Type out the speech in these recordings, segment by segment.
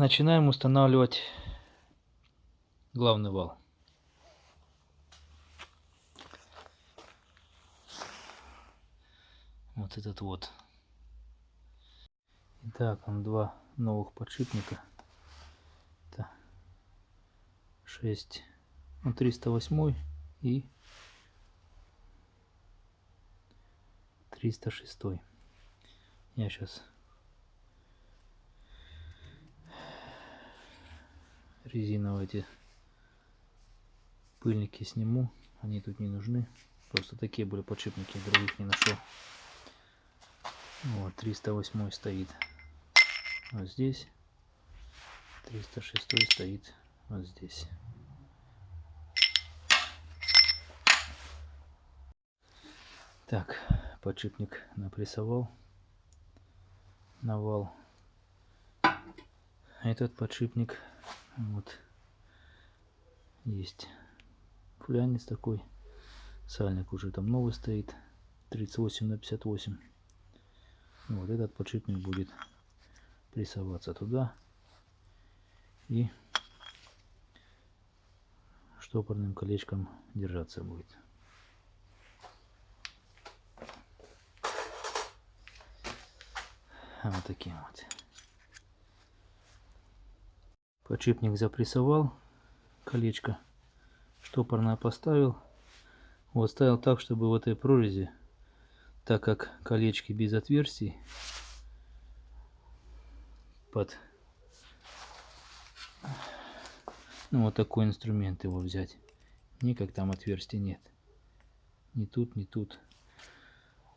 начинаем устанавливать главный вал. Вот этот вот. Итак, он два новых подшипника. Это 6, ну, 308 и 306. Я сейчас резиновые эти пыльники сниму. Они тут не нужны. Просто такие были подшипники, других не нашел. Вот, 308 стоит вот здесь. 306 стоит вот здесь. Так, подшипник напрессовал на вал. Этот подшипник вот есть флянец такой. Сальник уже там новый стоит. 38 на 58. Вот этот подшипник будет прессоваться туда и штопорным колечком держаться будет. Вот таким вот. Подшипник запрессовал, колечко штопорное поставил. Вот ставил так, чтобы в этой прорези, так как колечки без отверстий, под ну, вот такой инструмент его взять. Никак там отверстий нет. Ни тут, ни тут.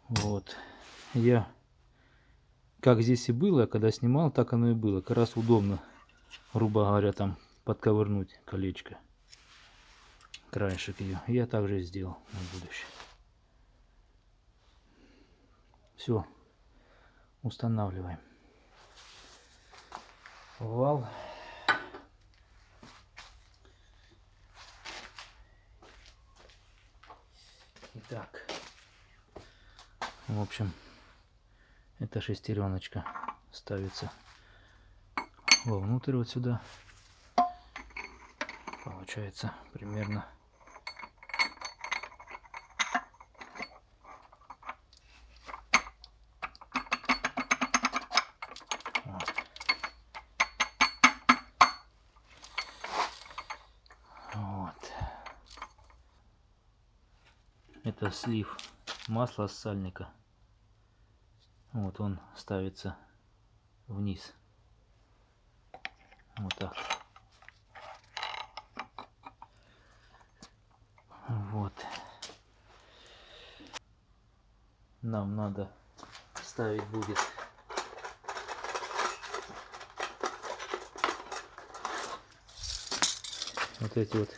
Вот. Я, как здесь и было, когда снимал, так оно и было. Как раз удобно, грубо говоря, там подковырнуть колечко. Краешек ее. Я также сделал на будущее. Все. Устанавливаем вал. Итак, в общем, эта шестереночка ставится вовнутрь вот сюда. Получается примерно это слив масла с сальника. Вот он ставится вниз. Вот так. Вот. Нам надо ставить будет вот эти вот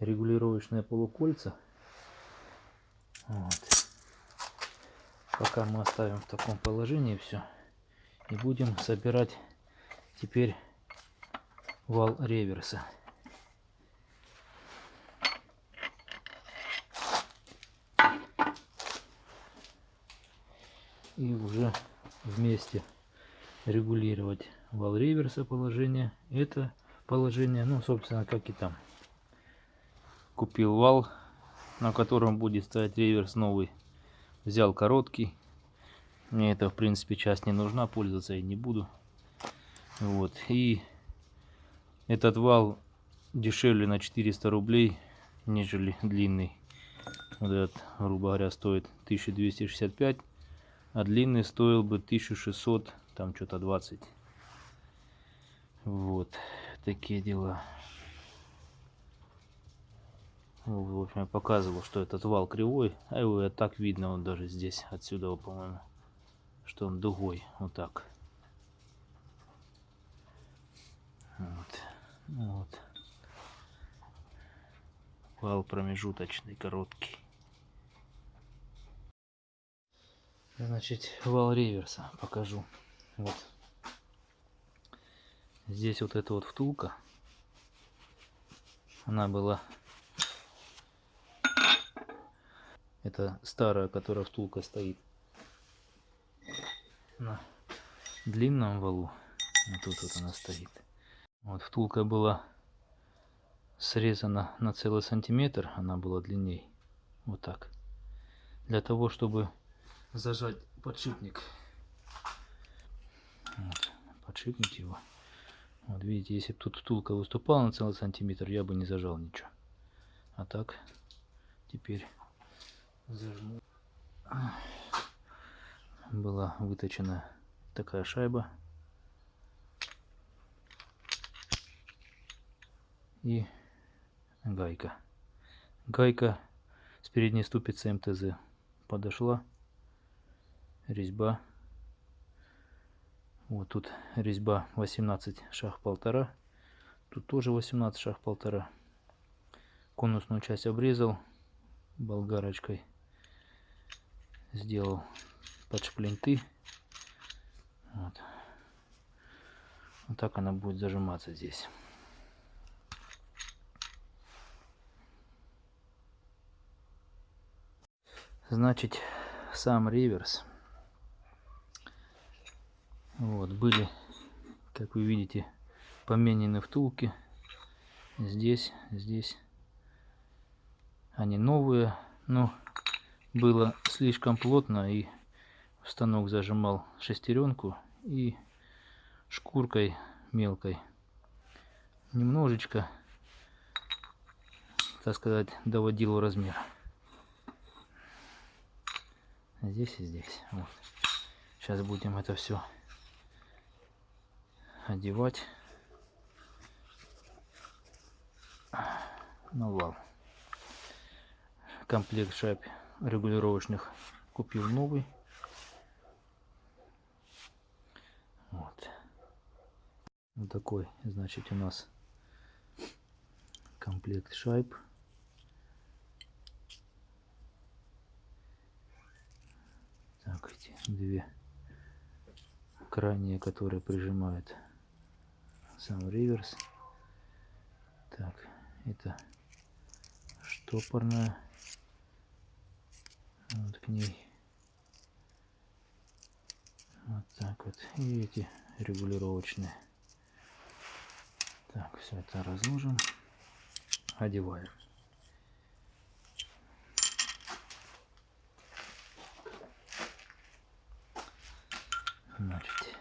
регулировочные полукольца вот. Пока мы оставим в таком положении все. И будем собирать теперь вал реверса. И уже вместе регулировать вал реверса положение. Это положение, ну, собственно, как и там. Купил вал на котором будет стоять реверс новый. Взял короткий. Мне это, в принципе, часть не нужна, пользоваться я не буду. Вот. И этот вал дешевле на 400 рублей, нежели длинный. Вот этот, грубо говоря, стоит 1265, а длинный стоил бы 1600, там что-то 20. Вот, такие дела. В общем, я показывал, что этот вал кривой, а его так видно, вот даже здесь, отсюда, по-моему, что он дугой, вот так. Вот. вот. Вал промежуточный, короткий. Значит, вал реверса покажу. Вот. Здесь вот эта вот втулка. Она была Это старая, которая втулка стоит на длинном валу. Вот тут вот она стоит. Вот втулка была срезана на целый сантиметр, она была длинней. Вот так. Для того, чтобы зажать подшипник. Вот, подшипник его. Вот видите, если бы тут втулка выступала на целый сантиметр, я бы не зажал ничего. А так, теперь зажму. Была выточена такая шайба. И гайка. Гайка с передней ступицы МТЗ подошла. Резьба. Вот тут резьба 18 шаг полтора. Тут тоже 18 шаг полтора. Конусную часть обрезал болгарочкой. Сделал под шплинты. Вот. вот так она будет зажиматься здесь. Значит, сам реверс. Вот, были, как вы видите, поменены втулки. Здесь, здесь. Они новые, но было слишком плотно и станок зажимал шестеренку и шкуркой мелкой немножечко, так сказать, доводил размер. Здесь и здесь. Вот. Сейчас будем это все одевать на вал. Комплект шайб регулировочных купил новый. Вот. вот такой, значит, у нас комплект шайб. Так, эти две крайние, которые прижимают сам реверс. Так, это штопорная. Вот к ней. Вот так вот. И эти регулировочные. Так, все это разложим. Одеваем. Значит,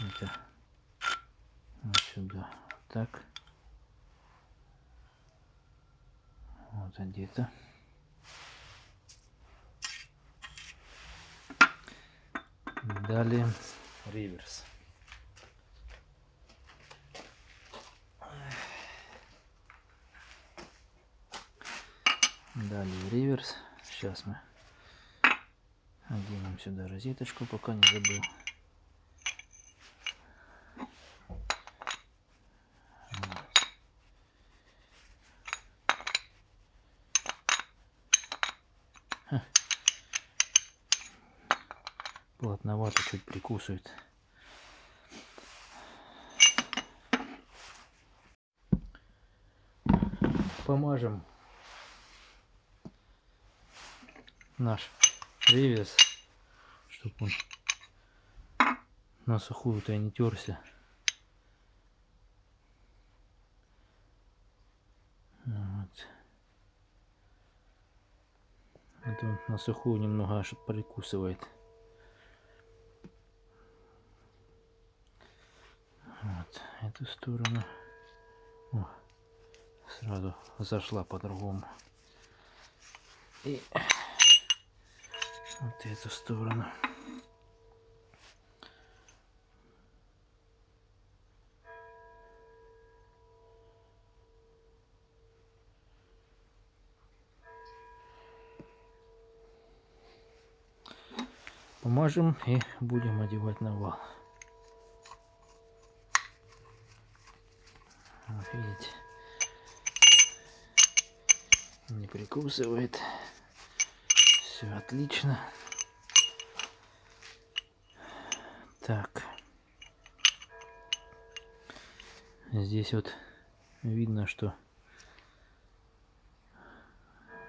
это вот сюда так. Одето. Далее реверс. Далее реверс. Сейчас мы оденем сюда розеточку, пока не забыл. Прикусывает. Помажем наш ревес, чтобы он на сухую-то не терся. Вот. Это он на сухую немного аж прикусывает. Эту сторону. О, сразу зашла по-другому. И вот эту сторону. Помажем и будем одевать на вал. Видите, не прикусывает. Все отлично. Так. Здесь вот видно, что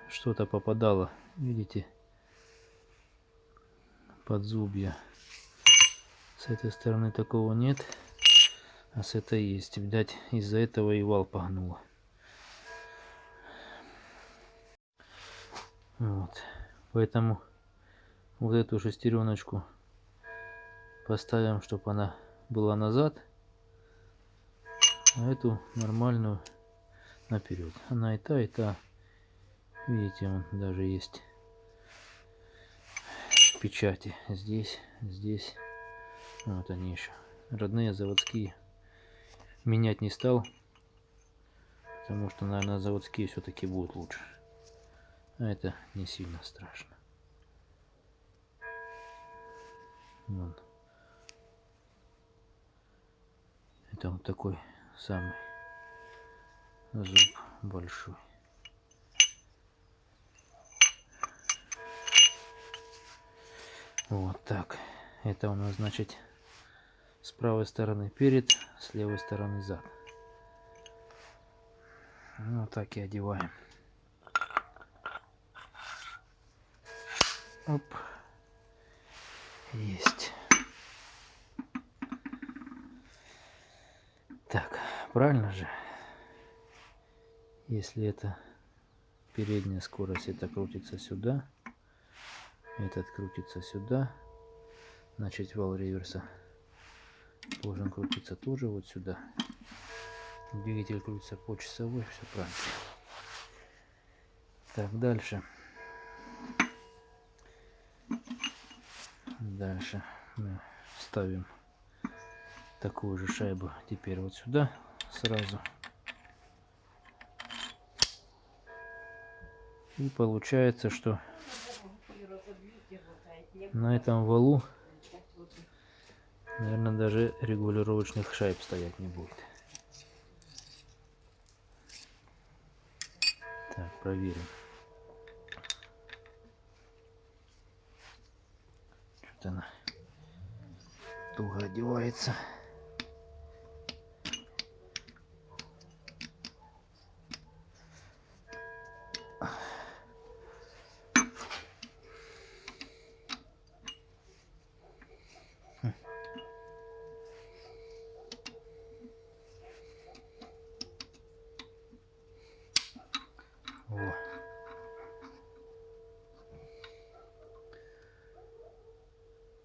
что-то попадало. Видите? Под зубья С этой стороны такого нет, а с этой есть. Видать, из-за этого и вал погнуло. Вот. Поэтому вот эту шестереночку поставим, чтобы она была назад, а эту нормальную наперед. Она и та, и та. Видите, он даже есть печати. Здесь, здесь. Вот они еще. Родные заводские. Менять не стал. Потому что, наверное, заводские все-таки будут лучше. А это не сильно страшно. Вот. Это вот такой самый зуб большой. Вот так. Это у нас значит с правой стороны перед, с левой стороны зад. Вот так и одеваем. Оп. Есть. Так, правильно же? Если это передняя скорость, это крутится сюда. Этот крутится сюда. Значит, вал реверса должен крутиться тоже вот сюда. Двигатель крутится по часовой, все правильно. Так, дальше. Дальше мы ставим такую же шайбу теперь вот сюда сразу. И получается, что на этом валу, наверное, даже регулировочных шайб стоять не будет. Так, проверим. Что-то она туго одевается.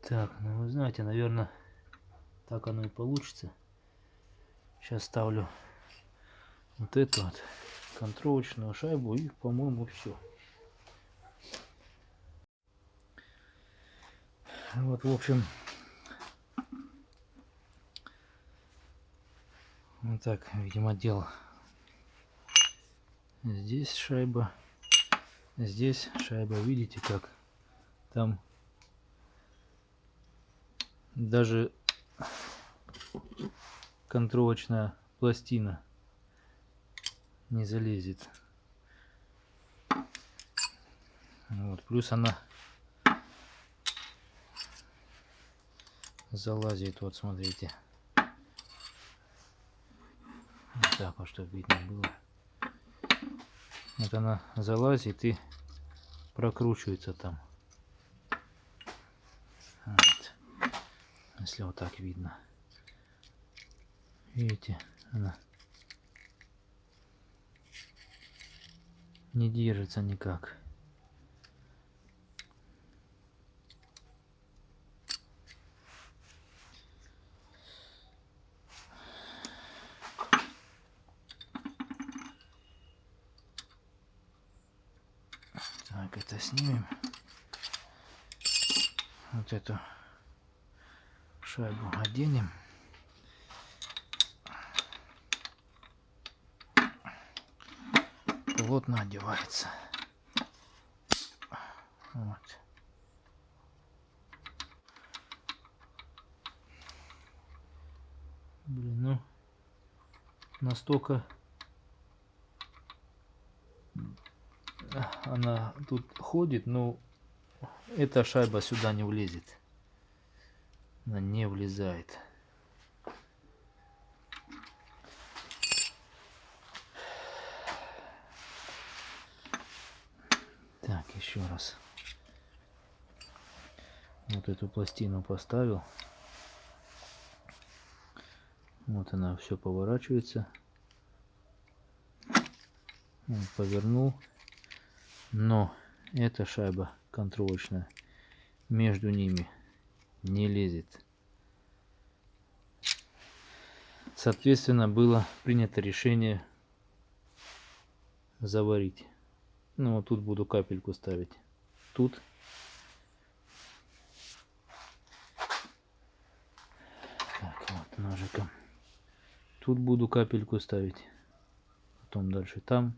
Так, ну вы знаете, наверное, так оно и получится. Сейчас ставлю вот эту вот контролочную шайбу и, по-моему, все. Вот, в общем, вот так, видимо, дело. Здесь шайба, здесь шайба, видите как? Там даже контролочная пластина не залезет. Вот, плюс она залазит, вот смотрите. Так вот, чтобы видно было. Вот она залазит и прокручивается там. Вот. Если вот так видно. Видите, она не держится никак. Так, это снимем. Вот эту шайбу оденем. Плотно одевается. Вот. Блин, ну настолько она тут ходит, но эта шайба сюда не влезет. Она не влезает. Так, еще раз. Вот эту пластину поставил. Вот она все поворачивается. Он повернул. Но эта шайба контролочная между ними не лезет. Соответственно, было принято решение заварить. Ну, вот тут буду капельку ставить. Тут. Так, вот ножиком. Тут буду капельку ставить. Потом дальше там.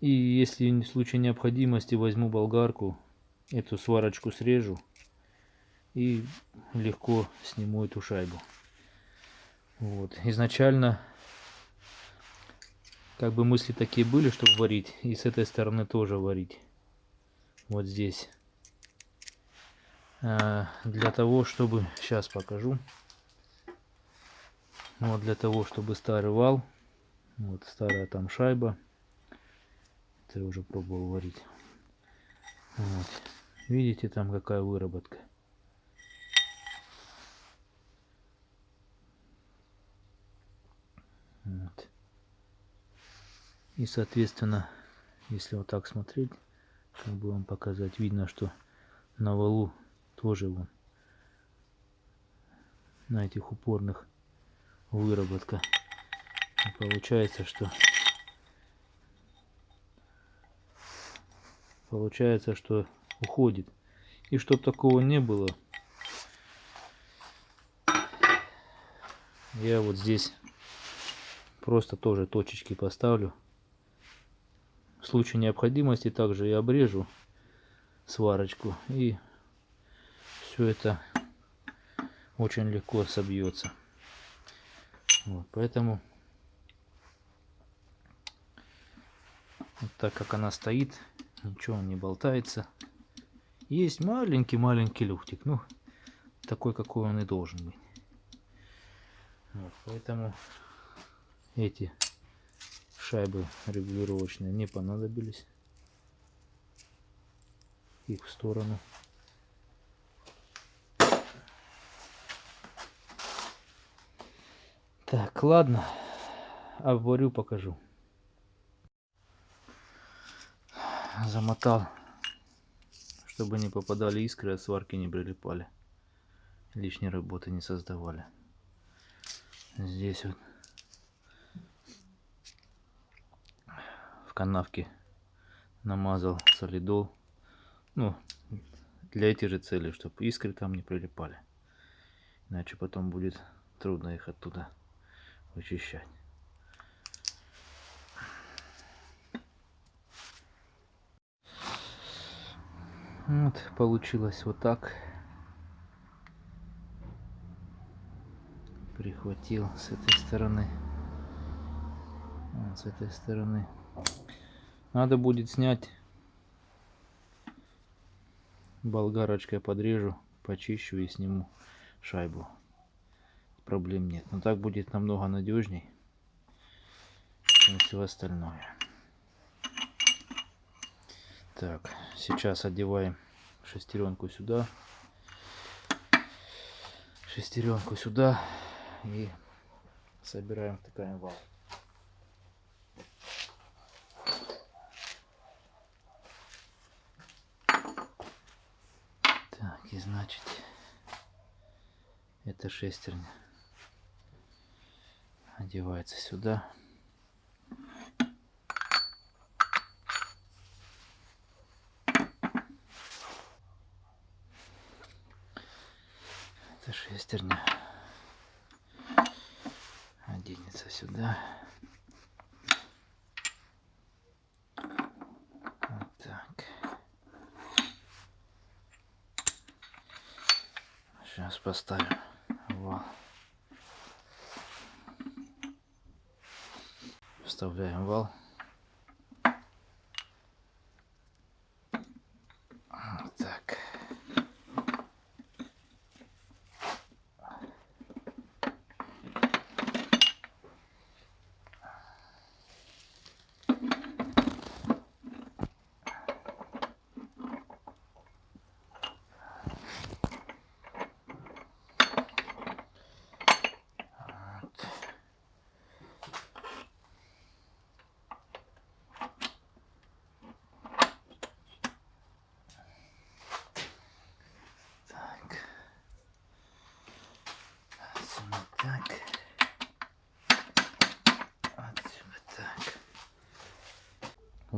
И если в случае необходимости возьму болгарку, эту сварочку срежу и легко сниму эту шайбу. Вот. Изначально как бы мысли такие были, чтобы варить. И с этой стороны тоже варить. Вот здесь. А, для того, чтобы... Сейчас покажу. Вот для того, чтобы старый вал. Вот старая там шайба. Это я уже пробовал варить. Вот. Видите, там какая выработка. Вот. И соответственно, если вот так смотреть, как бы вам показать, видно, что на валу тоже вон на этих упорных выработка. И получается, что получается, что уходит. И чтобы такого не было, я вот здесь просто тоже точечки поставлю. В случае необходимости также и обрежу сварочку. И все это очень легко собьется. Вот, поэтому вот так как она стоит, Ничего не болтается. Есть маленький-маленький люфтик. Ну, такой, какой он и должен быть. Вот, поэтому эти шайбы регулировочные не понадобились. Их в сторону. Так, ладно. Обварю, покажу. замотал, чтобы не попадали искры, от сварки не прилипали. Лишней работы не создавали. Здесь вот в канавке намазал солидол. Ну, для этих же целей, чтобы искры там не прилипали. Иначе потом будет трудно их оттуда вычищать. Вот, получилось вот так. Прихватил с этой стороны. Вот, с этой стороны. Надо будет снять. Болгарочкой подрежу, почищу и сниму шайбу. Проблем нет. Но так будет намного надежней, чем все остальное. Так, сейчас одеваем шестеренку сюда, шестеренку сюда и собираем, втыкаем вал. Так, и значит, эта шестерня одевается сюда. эта шестерня оденется сюда. Вот так. Сейчас поставим вал. Вставляем вал.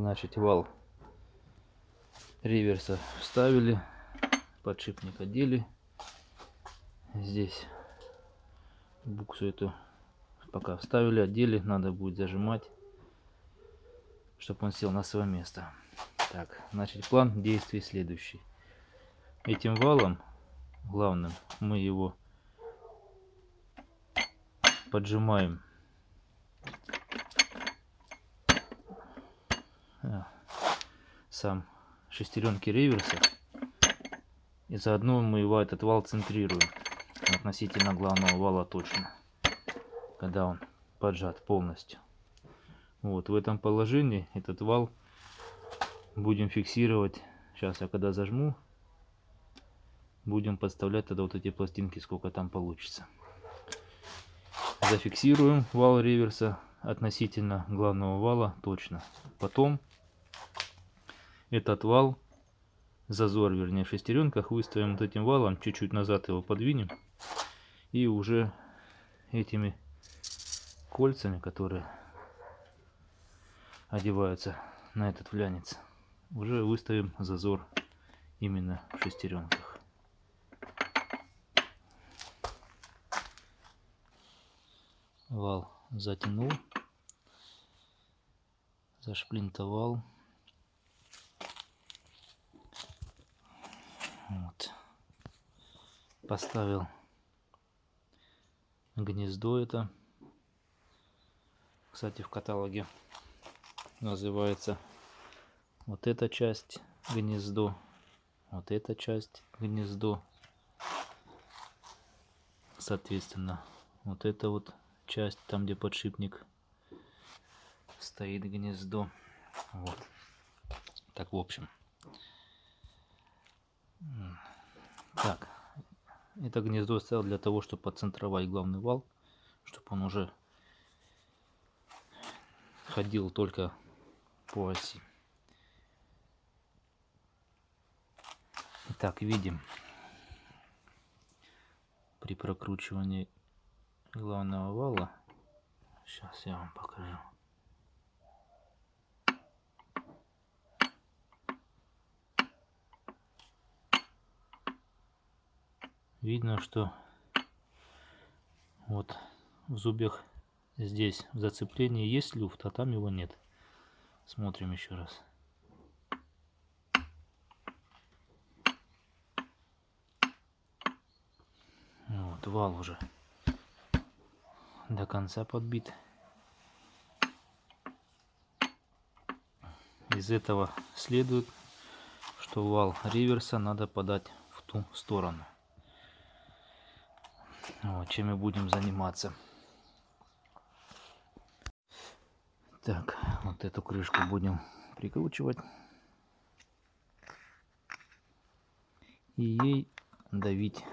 Значит, вал реверса вставили, подшипник одели. Здесь буксу эту пока вставили, одели, надо будет зажимать, чтобы он сел на свое место. Так, значит, план действий следующий. Этим валом главным мы его поджимаем а, сам шестеренки реверса и заодно мы его этот вал центрируем. Относительно главного вала точно. Когда он поджат полностью. Вот в этом положении этот вал будем фиксировать. Сейчас я когда зажму будем подставлять тогда вот эти пластинки сколько там получится. Зафиксируем вал реверса относительно главного вала точно. Потом этот вал зазор вернее в шестеренках выставим вот этим валом чуть-чуть назад его подвинем и уже этими кольцами которые одеваются на этот флянец уже выставим зазор именно в шестеренках. Вал затянул зашплинтовал вот. поставил гнездо это кстати в каталоге называется вот эта часть гнездо вот эта часть гнездо соответственно вот это вот часть, там где подшипник стоит гнездо. Вот. Так, в общем. Так, это гнездо ставил для того, чтобы подцентровать главный вал, чтобы он уже ходил только по оси. Итак, видим при прокручивании главного вала. Сейчас я вам покажу. Видно, что вот в зубьях здесь в зацеплении есть люфт, а там его нет. Смотрим еще раз. Вот, вал уже до конца подбит. Из этого следует, что вал реверса надо подать в ту сторону. Вот, чем мы будем заниматься. Так, вот эту крышку будем прикручивать. И ей давить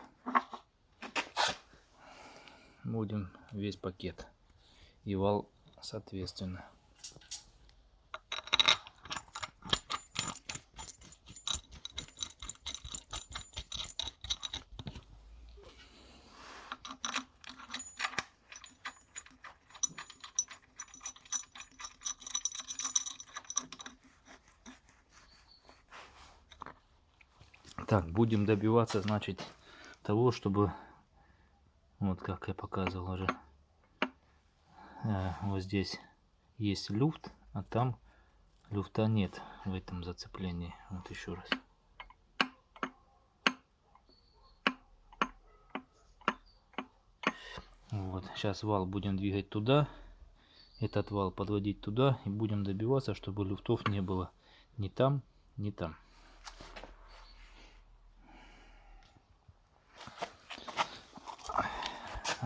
будем весь пакет и вал соответственно. Так, будем добиваться, значит, того, чтобы вот как я показывал уже. Э, вот здесь есть люфт, а там люфта нет в этом зацеплении. Вот еще раз. Вот, сейчас вал будем двигать туда, этот вал подводить туда и будем добиваться, чтобы люфтов не было ни там, ни там.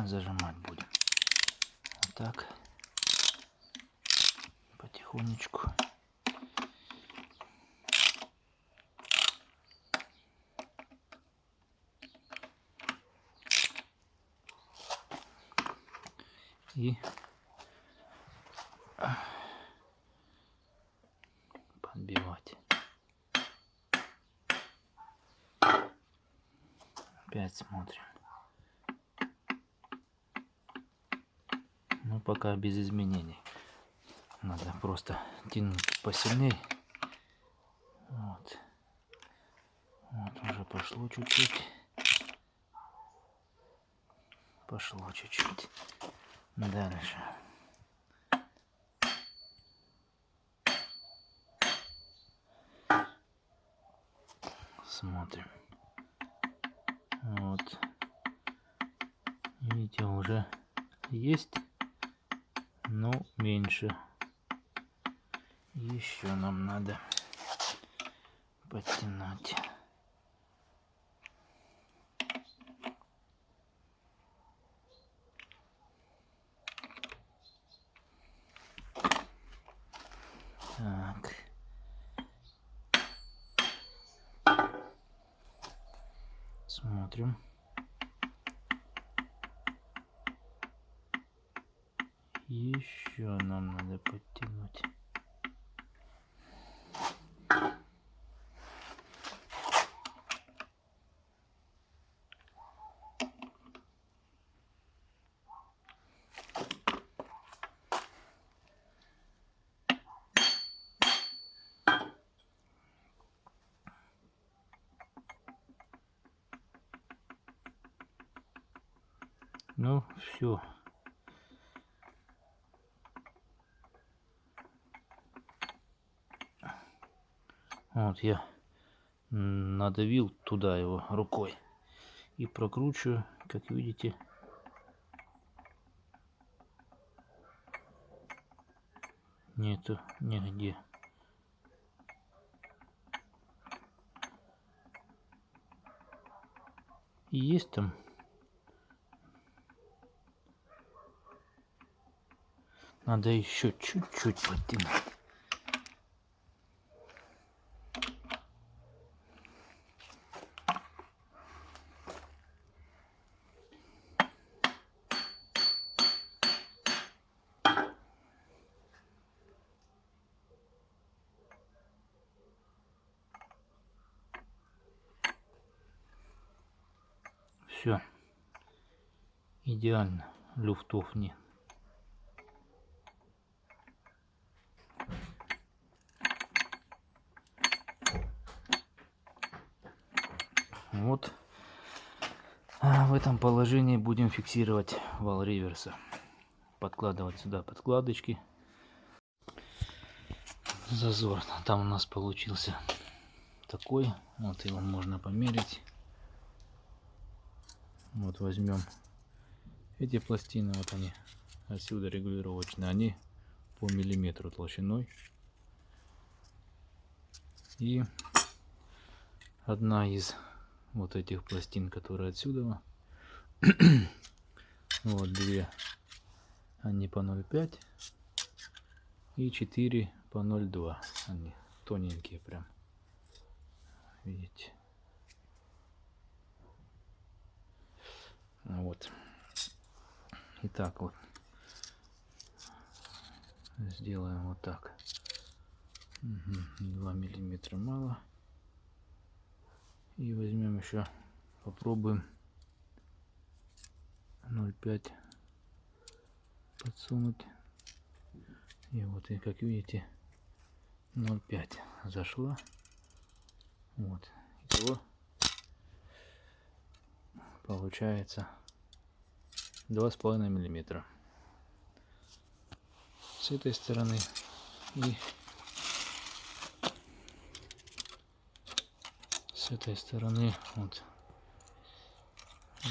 Зажимать будем. Вот так. Потихонечку. И подбивать. Опять смотрим. Пока без изменений. Надо просто тянуть. посильней. Вот. Вот уже пошло чуть-чуть. Пошло чуть-чуть. Дальше. Смотрим. Вот. Видите, уже есть, но меньше. Еще нам надо подтянуть. Так. Смотрим. Еще нам надо подтянуть. Ну, все. Я надавил туда его рукой и прокручиваю, как видите. Нету нигде. И есть там Надо еще чуть-чуть подтянуть. Все. Идеально. Люфтов нет. Вот а в этом положении будем фиксировать вал реверса. Подкладывать сюда подкладочки. Зазор там у нас получился такой. Вот его можно померить. Вот возьмем эти пластины, вот они отсюда регулировочные, они по миллиметру толщиной. И одна из вот этих пластин, которые отсюда. вот две, они по 0,5 и 4 по 0,2. Они тоненькие прям. Видите? Вот. Итак, вот. Сделаем вот так. Угу. 2 миллиметра мало. И возьмем еще, попробуем 0,5 подсунуть. И вот, и как видите, 0,5 зашла. Вот. Итого получается 2,5 миллиметра. С этой стороны. И с этой стороны вот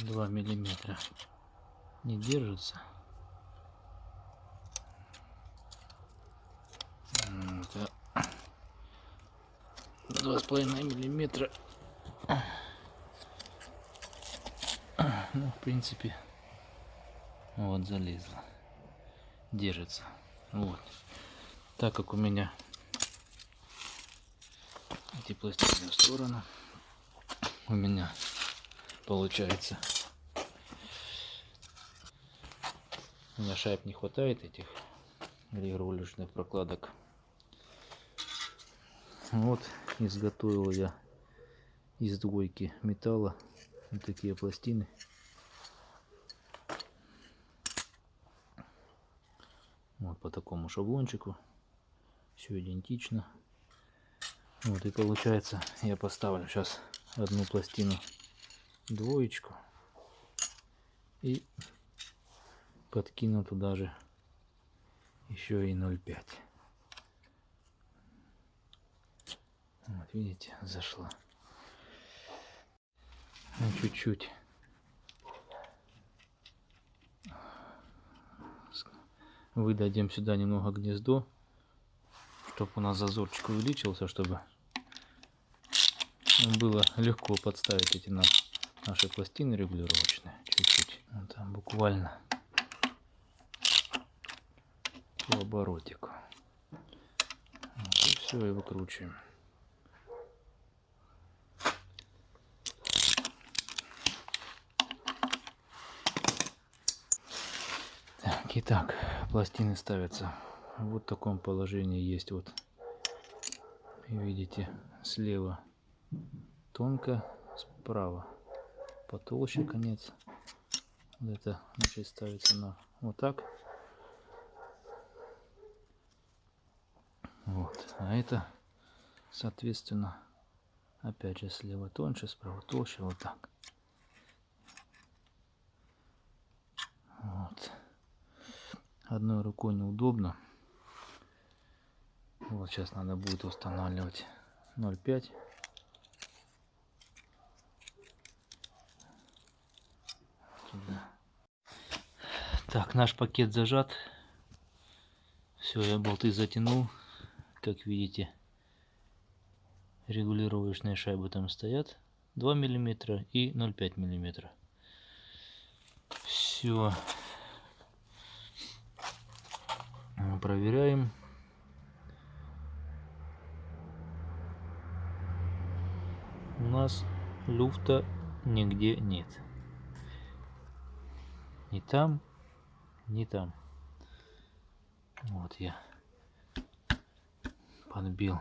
2 миллиметра не держится. Два с половиной миллиметра. Ну в принципе вот залезла держится вот так как у меня эти пластины в сторону у меня получается. У меня шайб не хватает этих регулировочных прокладок. Вот изготовил я из двойки металла вот такие пластины. Такому шаблончику. Все идентично. Вот и получается я поставлю сейчас одну пластину двоечку и подкину туда же еще и 0,5 вот видите зашла ну, чуть-чуть выдадим сюда немного гнездо чтобы у нас зазорчик увеличился чтобы было легко подставить эти наши пластины регулировочные чуть-чуть. Вот там буквально по оборотику. Вот, и все и выкручиваем так итак пластины ставятся. Вот в таком положении есть вот. Видите слева тонко справа потолще конец. Вот это значит ставится на вот так. Вот. А это соответственно опять же слева тоньше справа толще вот так вот одной рукой неудобно вот сейчас надо будет устанавливать 0,5 Так, наш пакет зажат. Все, я болты затянул. Как видите, регулировочные шайбы там стоят. 2 миллиметра и 0,5 миллиметра. Все. Проверяем. У нас люфта нигде нет. Ни там, ни там. Вот я подбил.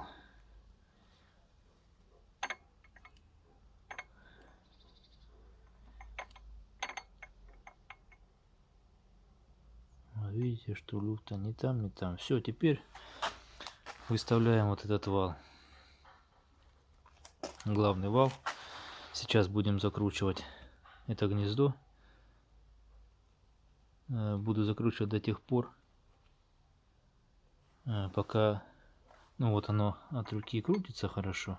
Видите, что люфта не там, не там. Все, теперь выставляем вот этот вал. Главный вал. Сейчас будем закручивать это гнездо. Э, буду закручивать до тех пор, э, пока ну вот оно от руки крутится хорошо.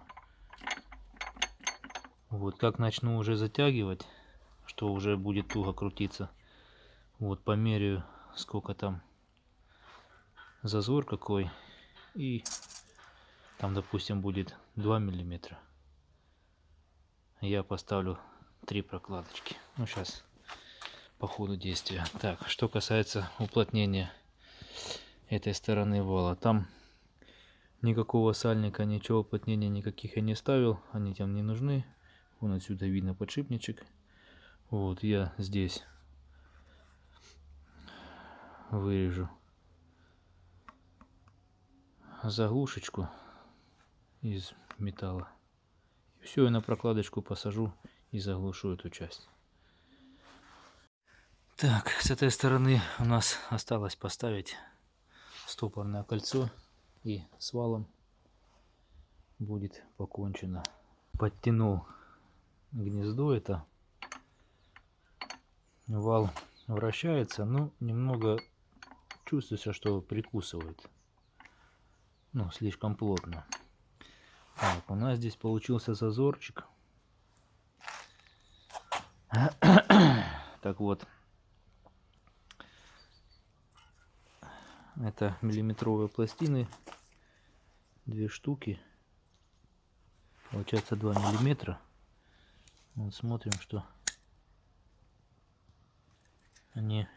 Вот как начну уже затягивать, что уже будет туго крутиться, вот померяю сколько там зазор какой и там допустим будет 2 миллиметра я поставлю три прокладочки ну сейчас по ходу действия. Так, что касается уплотнения этой стороны вала. Там никакого сальника, ничего уплотнения никаких я не ставил. Они там не нужны. Вон отсюда видно подшипничек. Вот я здесь вырежу заглушечку из металла. И все, я на прокладочку посажу и заглушу эту часть. Так, с этой стороны у нас осталось поставить стопорное кольцо и с валом будет покончено. Подтянул гнездо это. Вал вращается, но немного чувствуется, что прикусывает. Ну, слишком плотно. Так, у нас здесь получился зазорчик. Так вот, Это миллиметровые пластины. Две штуки. Получается 2 миллиметра. Вот смотрим, что они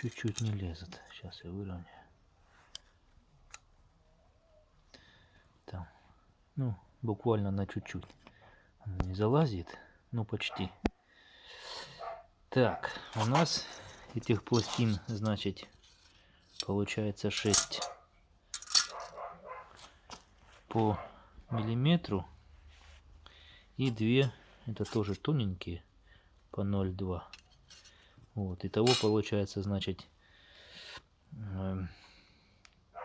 чуть-чуть не лезут. Сейчас я выровняю. Там, ну, буквально на чуть-чуть. Не залазит, но почти. Так, у нас этих пластин, значит, получается 6 по миллиметру. И 2, это тоже тоненькие, по 0,2. Вот, итого получается, значит,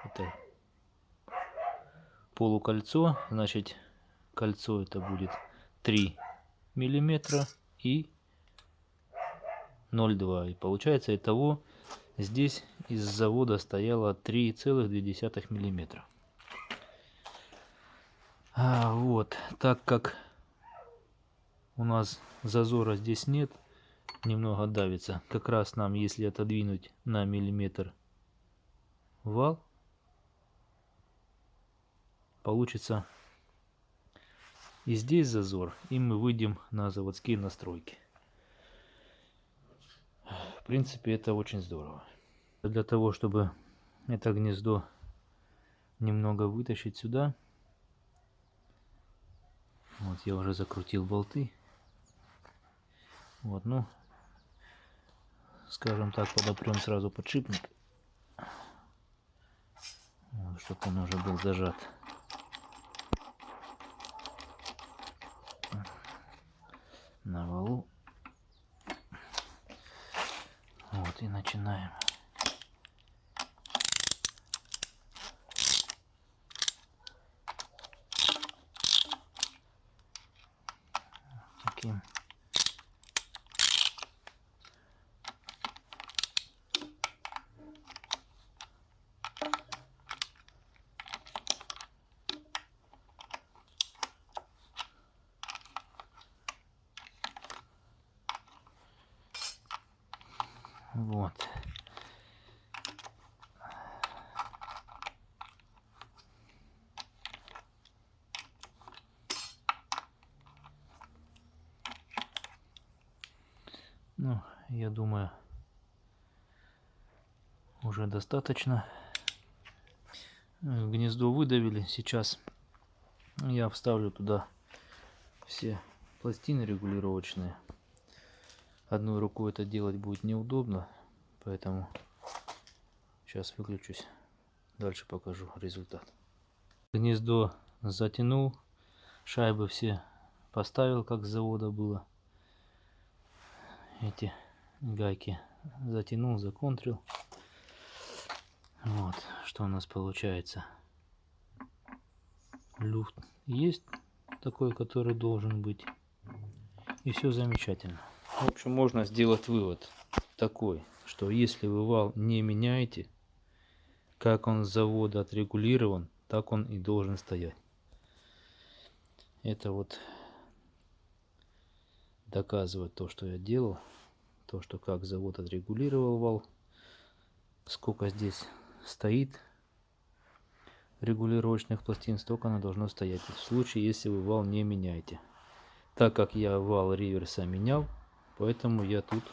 Это полукольцо, значит кольцо это будет 3 миллиметра и 0,2. И получается итого здесь из завода стояло 3,2 миллиметра. А, вот, так как у нас зазора здесь нет, немного давится. Как раз нам, если отодвинуть на миллиметр вал, получится и здесь зазор, и мы выйдем на заводские настройки. В принципе, это очень здорово. Для того, чтобы это гнездо немного вытащить сюда, вот я уже закрутил болты. Вот, ну, скажем так, подопрем сразу подшипник, вот, чтобы он уже был зажат. на валу. Вот и начинаем. Таким Вот. Ну, я думаю, уже достаточно. Гнездо выдавили. Сейчас я вставлю туда все пластины регулировочные. Одной рукой это делать будет неудобно, поэтому сейчас выключусь. Дальше покажу результат. Гнездо затянул, шайбы все поставил, как с завода было. Эти гайки затянул, законтрил. Вот, что у нас получается. Люфт есть такой, который должен быть. И все замечательно. В общем, можно сделать вывод такой, что если вы вал не меняете, как он с завода отрегулирован, так он и должен стоять. Это вот доказывает то, что я делал, то, что как завод отрегулировал вал, сколько здесь стоит регулировочных пластин, столько оно должно стоять. В случае, если вы вал не меняете. Так как я вал реверса менял, Поэтому я тут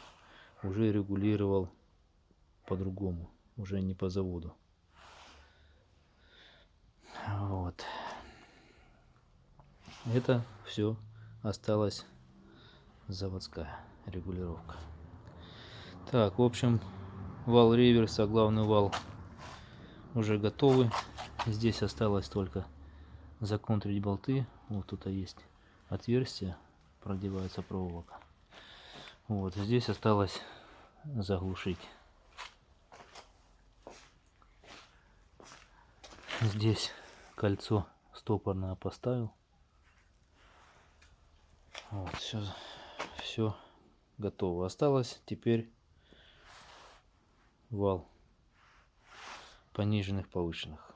уже регулировал по-другому, уже не по заводу. Вот. Это все осталась заводская регулировка. Так, в общем, вал реверса, главный вал уже готовы. Здесь осталось только законтрить болты. Вот тут есть отверстие, продевается проволока. Вот здесь осталось заглушить. Здесь кольцо стопорное поставил. Вот, все, все готово. Осталось теперь вал пониженных, повышенных.